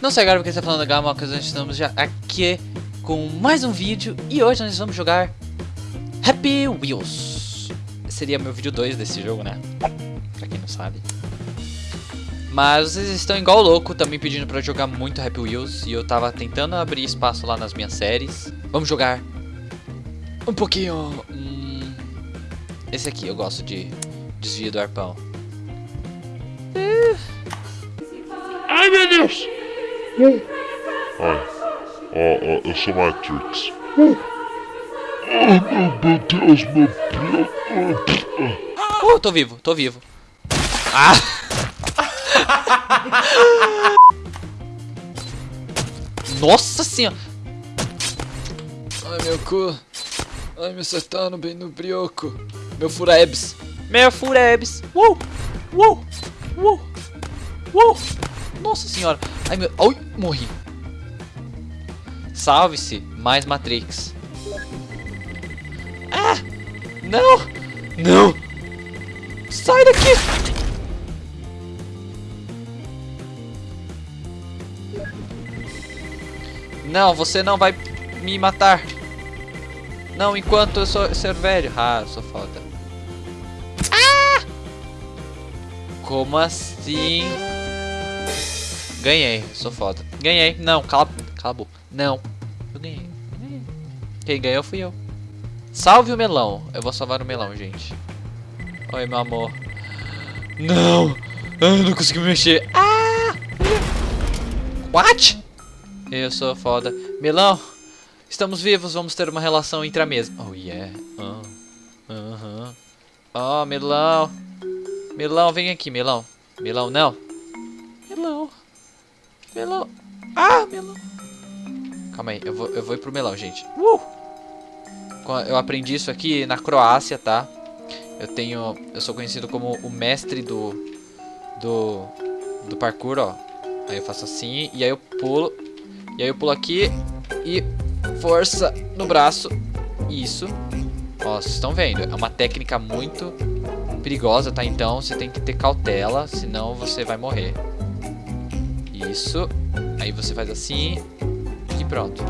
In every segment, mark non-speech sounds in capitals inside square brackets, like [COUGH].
Não sei agora porque está falando Gama, nós estamos já aqui com mais um vídeo e hoje nós vamos jogar Happy Wheels. Seria meu vídeo 2 desse jogo, né? Pra quem não sabe. Mas vocês estão igual louco também pedindo pra jogar muito Happy Wheels e eu tava tentando abrir espaço lá nas minhas séries. Vamos jogar um pouquinho... Hum, esse aqui, eu gosto de desvio do arpão. Ai meu Deus! Ai, ó, ó, eu sou Matrix. Ai meu Deus, meu Deus! Oh, tô vivo, tô vivo. Ah! [LAUGHS] Nossa senhora! Ai meu cu! Ai me acertando bem no brioco! Meu furebs! Meu furebs! Uh! Uh! Uh! Uh! Nossa senhora! Ai meu. Ai, morri! Salve-se! Mais Matrix! Ah! Não! Não! Sai daqui! Não, você não vai me matar. Não, enquanto eu sou ser velho. Ah, sou foda. Ah! Como assim? Ganhei, sou foda. Ganhei. Não, cala, cala a boca. Não. Eu ganhei. Quem ganhou fui eu. Salve o melão. Eu vou salvar o melão, gente. Oi, meu amor. Não. Eu não consegui me mexer. Ah! What? Eu sou foda. Melão, estamos vivos, vamos ter uma relação entre a mesa. Oh, yeah. Oh, uh -huh. oh Melão. Melão, vem aqui, Melão. Melão, não. Melão. Ah, Melão. Calma aí, eu vou, eu vou ir pro Melão, gente. Uh! Eu aprendi isso aqui na Croácia, tá? Eu tenho... Eu sou conhecido como o mestre do... Do... Do parkour, ó. Aí eu faço assim, e aí eu pulo... E aí eu pulo aqui e força no braço. Isso. Ó, vocês estão vendo. É uma técnica muito perigosa, tá? Então você tem que ter cautela, senão você vai morrer. Isso. Aí você faz assim e pronto.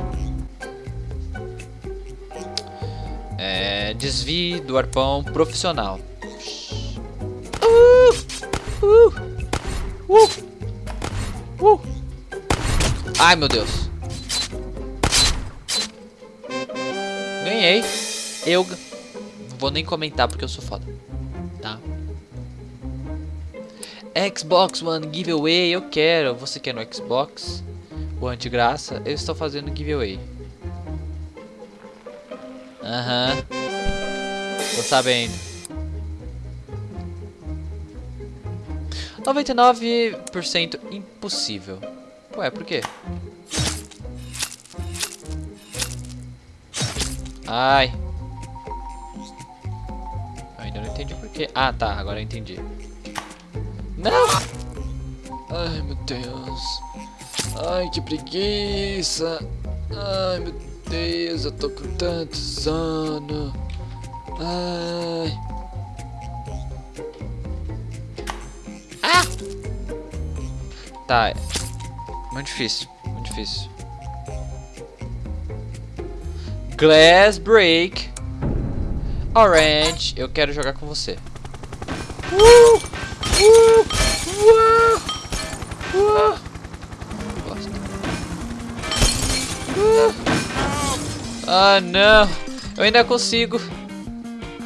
É, desvie do arpão profissional. Uh, uh, uh, uh. Ai, meu Deus. Ganhei. Eu... Vou nem comentar porque eu sou foda. Tá? Xbox One Giveaway, eu quero. Você quer no Xbox? O antigraça? Eu estou fazendo giveaway. Aham. Uhum. Tô sabendo. 99% impossível. Ué, por quê? Ai. Eu ainda não entendi por quê. Ah, tá. Agora eu entendi. Não! Ai, meu Deus. Ai, que preguiça. Ai, meu Deus. Eu tô com tanto sono. Ai. Ah! Tá. Muito difícil. Muito difícil. Glass Break. Orange. Eu quero jogar com você. Uh! Uh! Uh! Uh! Bosta. Uh! Ah, não. Eu ainda consigo.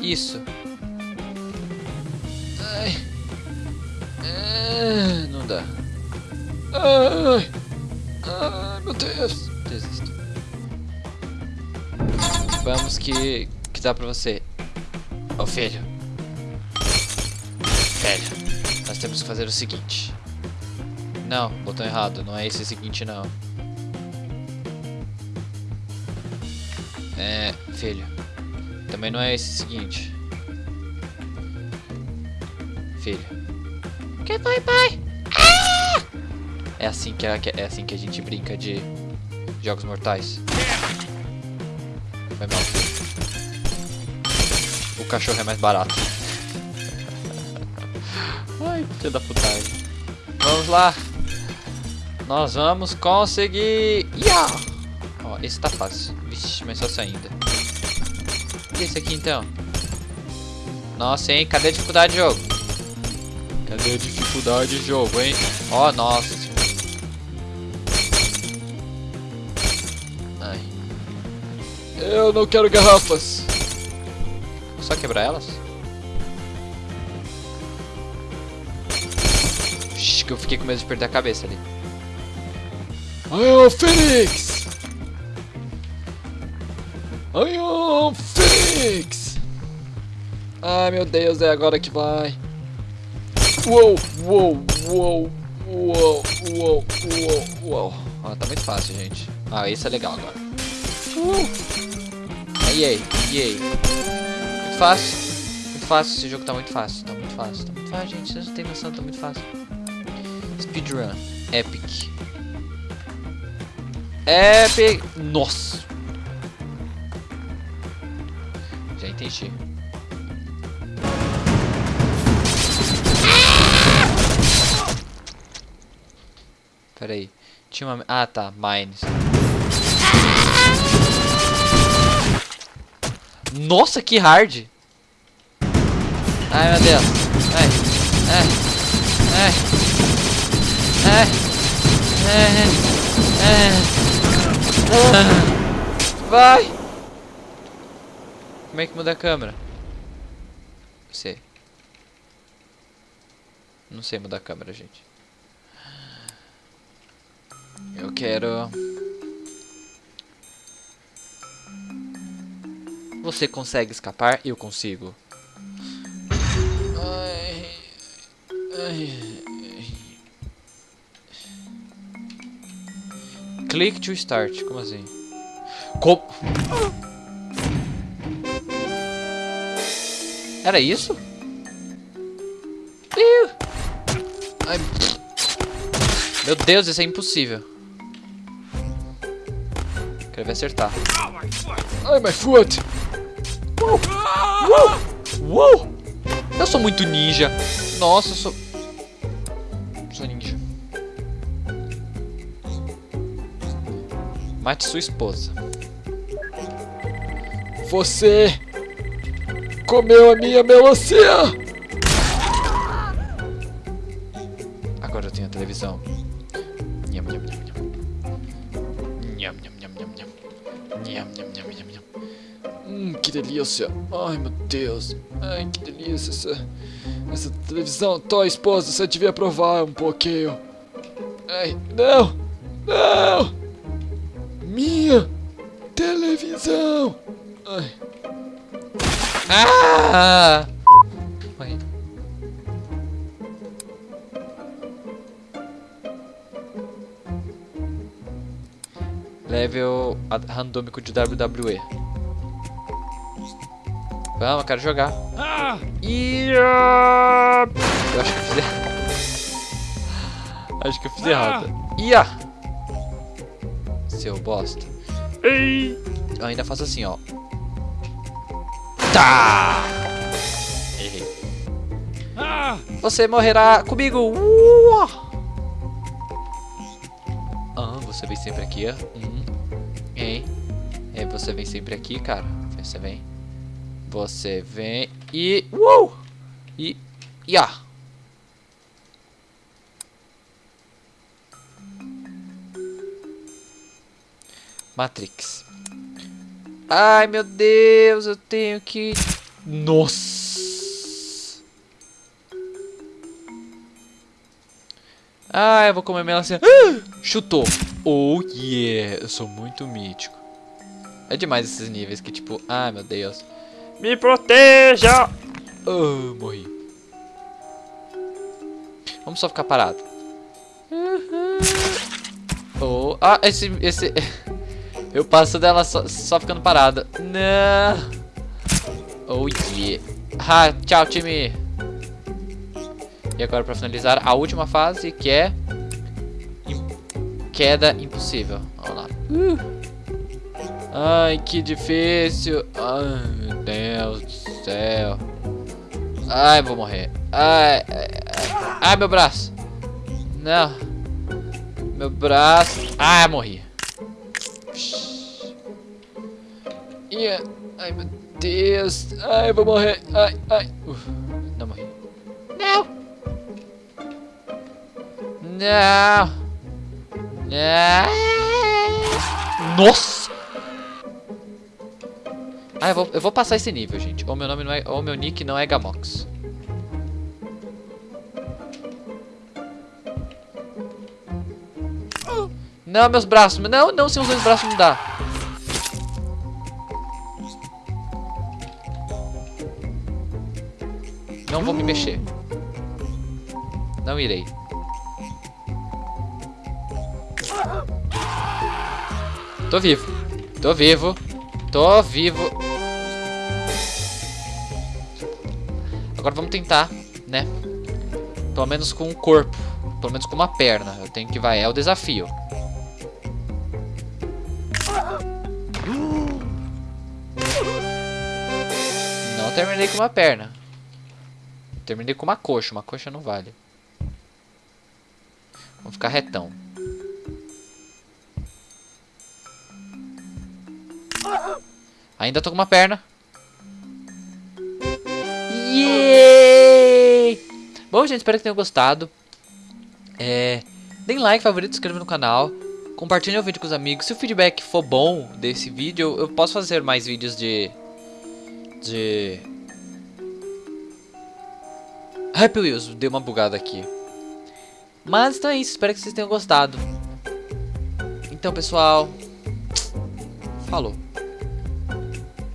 Isso. Ai. Ah, não dá. Ai. Ai, meu Deus. Desisto. Vamos que, que dá pra você. Ô oh, filho. Filho. Temos que fazer o seguinte. Não, botão errado. Não é esse seguinte, não. É, filho. Também não é esse seguinte. Filho. Que foi, pai? É assim que é, é assim que a gente brinca de jogos mortais. Foi mal. O cachorro é mais barato. Ai, filho da putagem. Vamos lá. Nós vamos conseguir. Ia! Ó, esse tá fácil. Vixe, mas só isso ainda. E esse aqui então? Nossa, hein? Cadê a dificuldade, jogo? Cadê a dificuldade, jogo, hein? Ó, nossa. Ai. Eu não quero garrafas. Só quebrar elas? Shhh, que eu fiquei com medo de perder a cabeça ali. I am Phoenix! I am Phoenix! Ai meu Deus, é agora que vai. Uou, uou, uou, uou, uou, uou, uou. Ah, tá muito fácil, gente. Ah, esse é legal agora. Uh. Ai, ai, ai. Muito fácil. Muito fácil, esse jogo tá muito fácil. Tá muito fácil, tá muito fácil, gente. Vocês não tem noção, tá muito fácil. Speedrun. Epic. Epic. Nossa. Já entendi. Pera aí. Tinha uma... Ah, tá. Mines. Nossa, que hard. Ai, meu Deus. Ai. Ai. Ai. Ai. Ai. Ai. Vai. Como é que muda a câmera? Sei. Não sei mudar a câmera, gente. Eu quero... Você consegue escapar? Eu consigo. Ai, ai. Click to start. Como assim? Como? Era isso? Ai. Meu Deus, isso é impossível. Quero ver acertar. Ai, my foot! Uou! Uou! Uou! Eu sou muito ninja. Nossa, eu sou... Sou ninja. Mate sua esposa. Você... Comeu a minha melancia! Agora eu tenho a televisão. Nham, nham, nham, nham. Nham, nham, nham, nham, nham. Nham, nham, nham, nham, nham. Hum, que delícia. Ai, meu Deus. Ai, que delícia essa, essa televisão. Tó, esposa, você devia provar um pouquinho. Ai, não. Não. Minha televisão. Ai. Ah! Morri. Level randômico de WWE. Vamos, eu quero jogar. Ia! Eu acho que eu fiz errado. Acho que eu fiz errado. Ia! Seu bosta. Eu ainda faço assim, ó. Tá! Errei. Você morrerá comigo! Uá! Ah, você vem sempre aqui, ó. Hum. Hein? É, você vem sempre aqui, cara. Você vem. Você vem e... Uou! E... E ah! Matrix. Ai, meu Deus, eu tenho que... Nossa! Ah, eu vou comer melancia. Ah, chutou. Oh, yeah. Eu sou muito mítico. É demais esses níveis que, tipo... Ai, meu Deus. Me proteja! Oh, morri. Vamos só ficar parado. Oh, ah, esse... esse... Eu passo dela só, só ficando parada. Não. Oh, yeah. Ah, tchau, time. E agora pra finalizar, a última fase, que é... Queda impossível. Vamos lá. Uh. Ai, que difícil. Ai, meu Deus do céu. Ai, vou morrer. Ai, ai, ai. Ai, meu braço. Não. Meu braço. Ah, morri. Yeah. Ai, meu Deus. Ai, eu vou morrer. Ai, ai. Uf, não morri. Não. Não. Não. Nossa. Ah, eu vou, eu vou passar esse nível, gente. Ou meu nome não é, ou meu nick não é Gamox. Não, meus braços. Não, não, sem os dois braços não dá. Não vou me mexer. Não irei. Tô vivo. Tô vivo. Tô vivo. Agora vamos tentar, né? Pelo menos com o corpo. Pelo menos com uma perna. Eu tenho que vai. É o desafio. Não terminei com uma perna. Terminei com uma coxa. Uma coxa não vale. Vamos ficar retão. Ainda tô com uma perna. Yeah! Bom, gente, espero que tenham gostado. É, deem like, favorito, inscreva no canal. Compartilhem o vídeo com os amigos. Se o feedback for bom desse vídeo, eu posso fazer mais vídeos de... De... Happy Wheels, deu uma bugada aqui. Mas então é isso, espero que vocês tenham gostado. Então, pessoal... Falou.